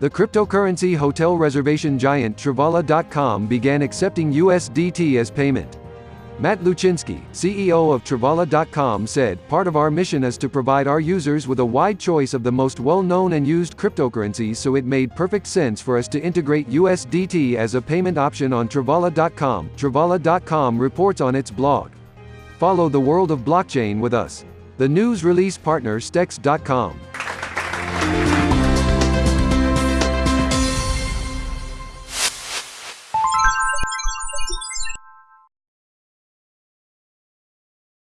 The cryptocurrency hotel reservation giant Travala.com began accepting USDT as payment. Matt Luchinski, CEO of Travala.com said, Part of our mission is to provide our users with a wide choice of the most well-known and used cryptocurrencies so it made perfect sense for us to integrate USDT as a payment option on Travala.com. Travala.com reports on its blog. Follow the world of blockchain with us. The news release partner Stex.com.